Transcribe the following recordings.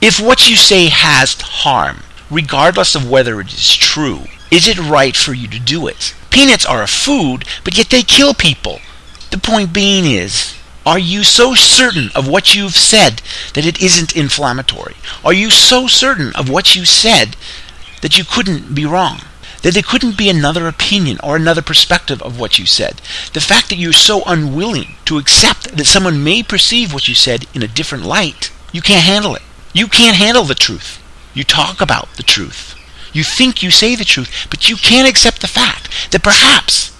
If what you say has harm, regardless of whether it is true, is it right for you to do it? Peanuts are a food, but yet they kill people. The point being is, are you so certain of what you've said that it isn't inflammatory? Are you so certain of what you said that you couldn't be wrong? That there couldn't be another opinion or another perspective of what you said? The fact that you're so unwilling to accept that someone may perceive what you said in a different light, you can't handle it. You can't handle the truth. You talk about the truth. You think you say the truth, but you can't accept the fact that perhaps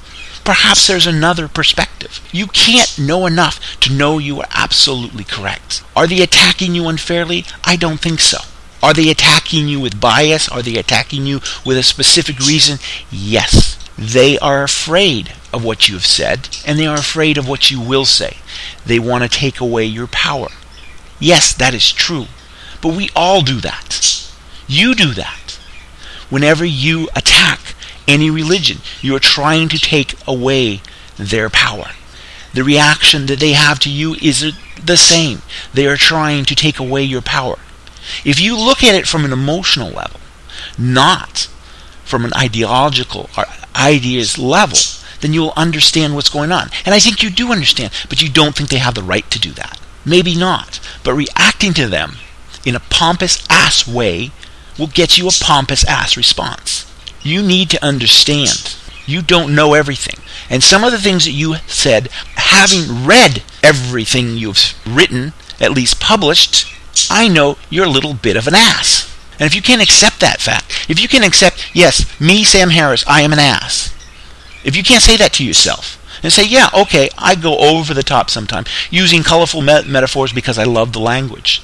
perhaps there's another perspective. You can't know enough to know you are absolutely correct. Are they attacking you unfairly? I don't think so. Are they attacking you with bias? Are they attacking you with a specific reason? Yes. They are afraid of what you have said, and they are afraid of what you will say. They want to take away your power. Yes, that is true. But we all do that. You do that. Whenever you attack any religion. You are trying to take away their power. The reaction that they have to you is the same. They are trying to take away your power. If you look at it from an emotional level, not from an ideological or ideas level, then you will understand what's going on. And I think you do understand, but you don't think they have the right to do that. Maybe not. But reacting to them in a pompous ass way will get you a pompous ass response you need to understand you don't know everything. And some of the things that you said, having read everything you've written, at least published, I know you're a little bit of an ass. And if you can't accept that fact, if you can accept, yes, me, Sam Harris, I am an ass. If you can't say that to yourself, and say, yeah, okay, I go over the top sometimes, using colorful metaphors because I love the language.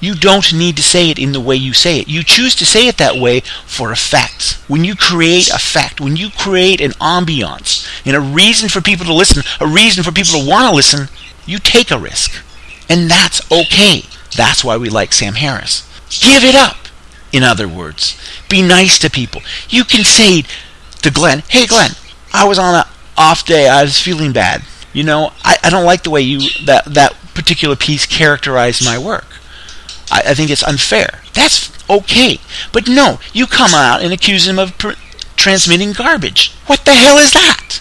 You don't need to say it in the way you say it. You choose to say it that way for effect. When you create effect, when you create an ambiance and a reason for people to listen, a reason for people to want to listen, you take a risk. And that's okay. That's why we like Sam Harris. Give it up. In other words, be nice to people. You can say to Glenn, hey Glenn, I was on an off day, I was feeling bad. You know, I, I don't like the way you that that particular piece characterized my work. I, I think it's unfair. That's okay. But no, you come out and accuse him of pr- transmitting garbage. What the hell is that?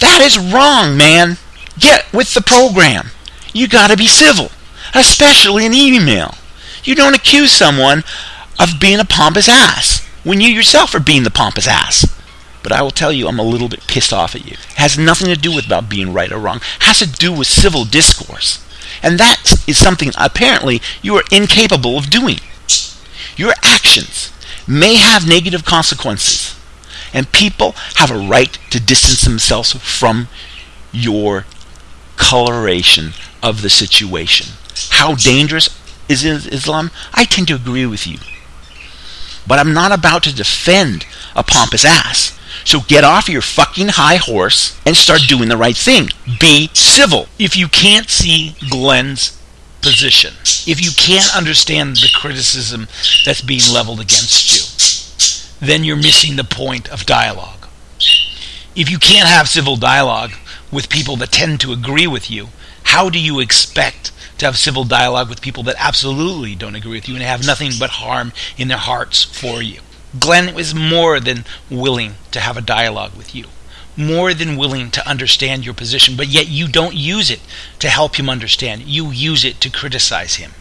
That is wrong, man. Get with the program. You gotta be civil, especially in email. You don't accuse someone of being a pompous ass when you yourself are being the pompous ass. But I will tell you, I'm a little bit pissed off at you. It has nothing to do with about being right or wrong. It has to do with civil discourse. And that is something apparently you are incapable of doing. Your actions may have negative consequences, and people have a right to distance themselves from your coloration of the situation. How dangerous is Islam? I tend to agree with you. But I'm not about to defend a pompous ass. So get off your fucking high horse and start doing the right thing. Be civil. If you can't see Glenn's position, if you can't understand the criticism that's being leveled against you, then you're missing the point of dialogue. If you can't have civil dialogue with people that tend to agree with you, how do you expect to have civil dialogue with people that absolutely don't agree with you and have nothing but harm in their hearts for you? Glenn was more than willing to have a dialogue with you, more than willing to understand your position, but yet you don't use it to help him understand. You use it to criticize him.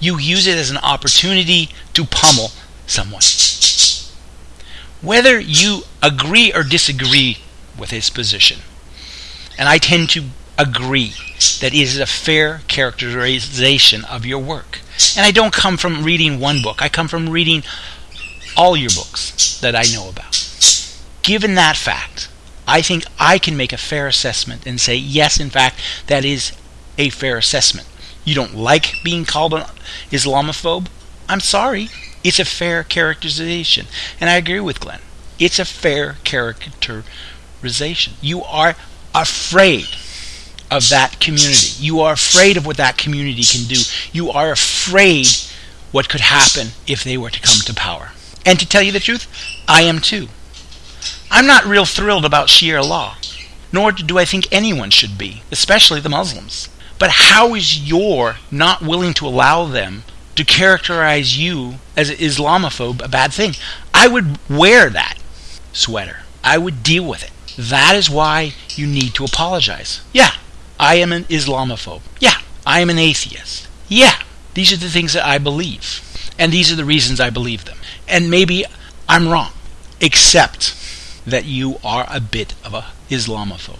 You use it as an opportunity to pummel someone. Whether you agree or disagree with his position, and I tend to agree that it is a fair characterization of your work. And I don't come from reading one book, I come from reading all your books that I know about. Given that fact, I think I can make a fair assessment and say, yes, in fact, that is a fair assessment. You don't like being called an Islamophobe? I'm sorry. It's a fair characterization. And I agree with Glenn. It's a fair characterization. You are afraid of that community. You are afraid of what that community can do. You are afraid what could happen if they were to come to power. And to tell you the truth, I am too. I'm not real thrilled about Sharia law, nor do I think anyone should be, especially the Muslims. But how is your not willing to allow them to characterize you as an Islamophobe a bad thing. I would wear that sweater. I would deal with it. That is why you need to apologize. Yeah, I am an Islamophobe. Yeah, I am an atheist. Yeah, these are the things that I believe. And these are the reasons I believe them. And maybe I'm wrong, except that you are a bit of a Islamophobe.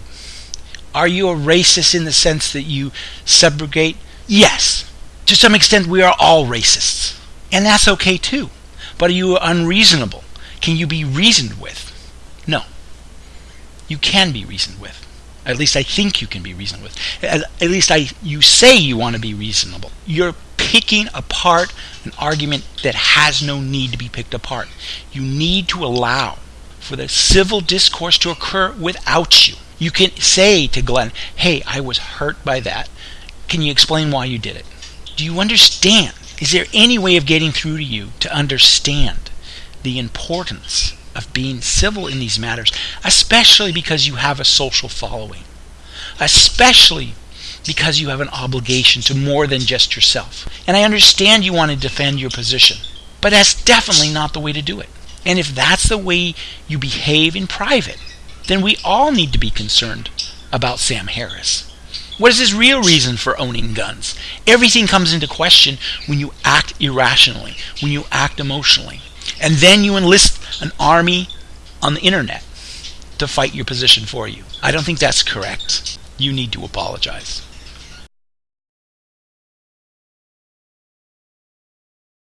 Are you a racist in the sense that you subrogate? Yes. To some extent, we are all racists. And that's okay too. But are you unreasonable? Can you be reasoned with? No. You can be reasoned with. At least I think you can be reasonable with. At, at least I, you say you want to be reasonable. You're picking apart an argument that has no need to be picked apart. You need to allow for the civil discourse to occur without you. You can say to Glenn, hey, I was hurt by that. Can you explain why you did it? Do you understand? Is there any way of getting through to you to understand the importance of being civil in these matters, especially because you have a social following, especially because you have an obligation to more than just yourself. And I understand you want to defend your position, but that's definitely not the way to do it. And if that's the way you behave in private, then we all need to be concerned about Sam Harris. What is his real reason for owning guns? Everything comes into question when you act irrationally, when you act emotionally. And then you enlist an army on the internet to fight your position for you. I don't think that's correct. You need to apologize.